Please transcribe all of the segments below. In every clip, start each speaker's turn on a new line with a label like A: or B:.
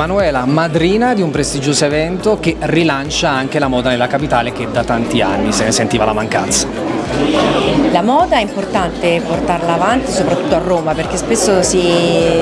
A: Emanuela, madrina di un prestigioso evento che rilancia anche la moda nella capitale che da tanti anni se ne sentiva la mancanza.
B: La moda è importante portarla avanti soprattutto a Roma perché spesso si,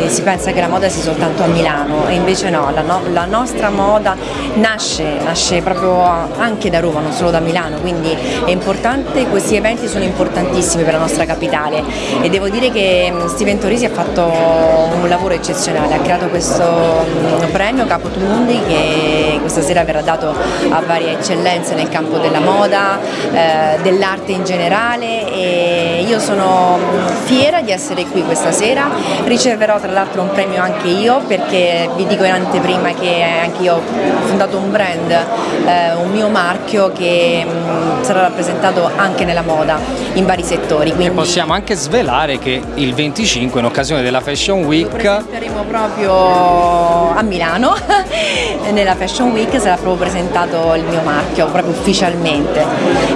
B: si pensa che la moda sia soltanto a Milano e invece no, la, no, la nostra moda nasce, nasce, proprio anche da Roma, non solo da Milano, quindi è importante, questi eventi sono importantissimi per la nostra capitale e devo dire che Steven Torisi ha fatto un lavoro eccezionale, ha creato questo premio Capo Tumundi che questa sera verrà dato a varie eccellenze nel campo della moda, eh, dell'arte in generale e io sono fiera di essere qui questa sera, riceverò tra l'altro un premio anche io perché vi dico in anteprima che anche io ho fondato un brand, eh, un mio marchio che mh, sarà rappresentato anche nella moda in vari settori.
A: Quindi... E possiamo anche svelare che il 25 in occasione della Fashion Week
B: saremo proprio a Milano nella Fashion Week sarà proprio presentato il mio marchio proprio ufficialmente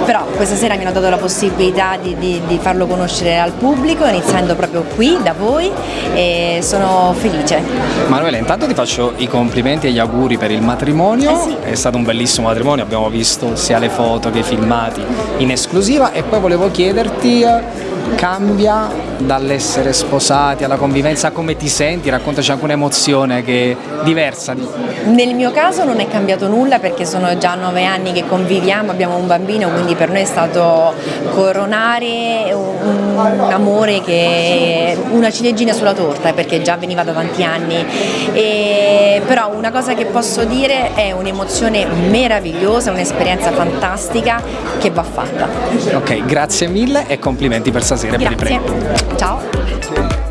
B: però questa sera mi hanno dato la possibilità di, di, di farlo conoscere al pubblico iniziando proprio qui da voi e sono felice.
A: Manuela intanto ti faccio i complimenti e gli auguri per il matrimonio.
B: Eh sì.
A: è stato un bellissimo matrimonio abbiamo visto sia le foto che i filmati in esclusiva. E poi volevo chiederti cambia dall'essere sposati alla convivenza, come ti senti? Raccontaci anche un'emozione che è diversa.
B: Nel mio caso non è cambiato nulla perché sono già nove anni che conviviamo, abbiamo un bambino, quindi per noi è stato coronare un, un amore che una ciliegina sulla torta perché già veniva da tanti anni. E, però una cosa che posso dire è un'emozione meravigliosa, un'esperienza fantastica che va fatta.
A: Ok, grazie mille e complimenti per stasera
B: Grazie.
A: per il premio.
B: Ciao.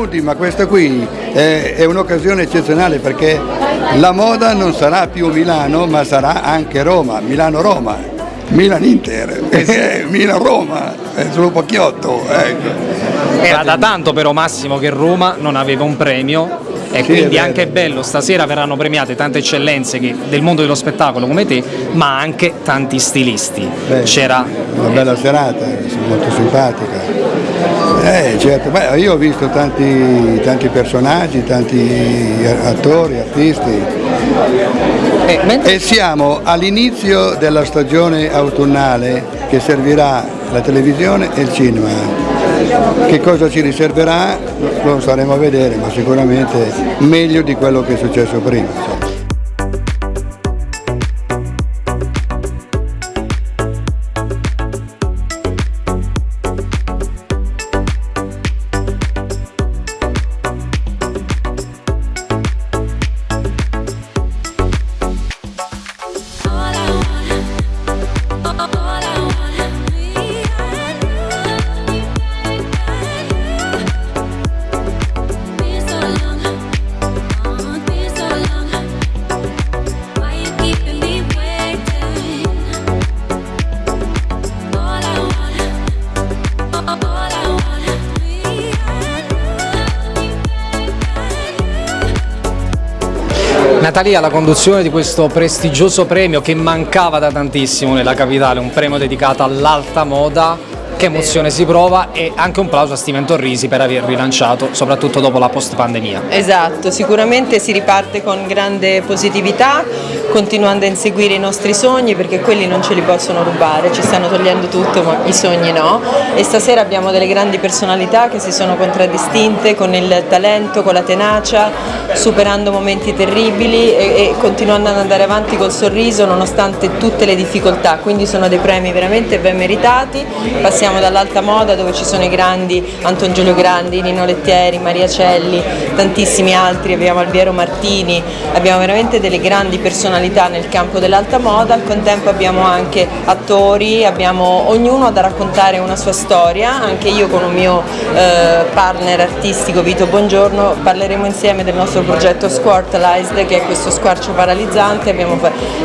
C: Caponuti, ma questa qui è, è un'occasione eccezionale perché la moda non sarà più Milano ma sarà anche Roma, Milano-Roma, Milan-Inter, Milan-Roma, è solo Pacchiotto. Ecco.
A: Era da tanto però Massimo che Roma non aveva un premio e
C: Sì,
A: quindi
C: è
A: anche bello, stasera verranno premiate tante eccellenze che- del mondo dello spettacolo come te, ma anche tanti stilisti. C'era
C: Una bella serata, molto simpatica. Eh, certo, beh, io ho visto tanti, tanti personaggi, tanti attori, artisti
A: eh, mentre-
C: e siamo all'inizio della stagione autunnale che servirà la televisione e il cinema. Che cosa ci riserverà lo staremo a vedere, ma sicuramente meglio di quello che è successo prima.
A: Natalia, la conduzione di questo prestigioso premio che mancava da tantissimo nella capitale, un premio dedicato all'alta moda, che emozione si prova e anche un plauso a Steven Torrisi per aver rilanciato, soprattutto dopo la post pandemia.
D: Esatto, sicuramente si riparte con grande positività, continuando a inseguire i nostri sogni perché quelli non ce li possono rubare, ci stanno togliendo tutto ma i sogni no. E stasera abbiamo delle grandi personalità che si sono contraddistinte con il talento, con la tenacia, superando momenti terribili e, e continuando ad andare avanti col sorriso nonostante tutte le difficoltà, quindi sono dei premi veramente ben meritati, passiamo dall'alta moda dove ci sono i grandi Anton Giulio Grandi, Nino Lettieri, Maria Celli, tantissimi altri, abbiamo Alviero Martini, abbiamo veramente delle grandi personalità personalità nel campo dell'alta moda, al contempo abbiamo anche attori, abbiamo ognuno da raccontare una sua storia, anche io con un mio eh, partner artistico Vito Buongiorno parleremo insieme del nostro progetto Squartalized che è questo squarcio paralizzante.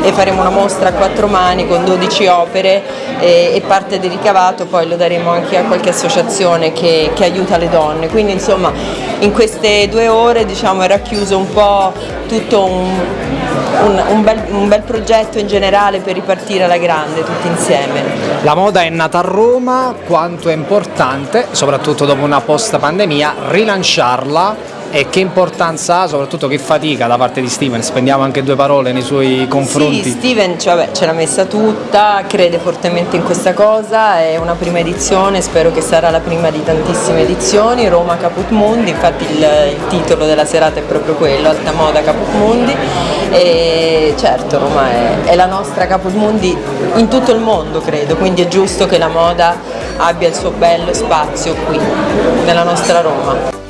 D: E faremo una mostra a quattro mani con 12 opere e, e parte del ricavato. Poi lo daremo anche a qualche associazione che, che aiuta le donne, quindi insomma in queste due ore diciamo, è racchiuso un po' tutto un, un, un, bel, un, bel, progetto in generale per ripartire alla grande tutti insieme.
A: La moda è nata a Roma, quanto è importante, soprattutto dopo una post pandemia, rilanciarla e che importanza ha, soprattutto che fatica da parte di Steven, spendiamo anche due parole nei suoi confronti.
D: Sì, Steven cioè, ce l'ha messa tutta, crede fortemente in questa cosa, è una prima edizione, spero che sarà la prima di tantissime edizioni, Roma Caput Mundi, infatti il, il titolo della serata è proprio quello, Alta Moda Caput Mundi e certo Roma è, è la nostra Caput Mundi in tutto il mondo credo, quindi è giusto che la moda abbia il suo bello spazio qui, nella nostra Roma.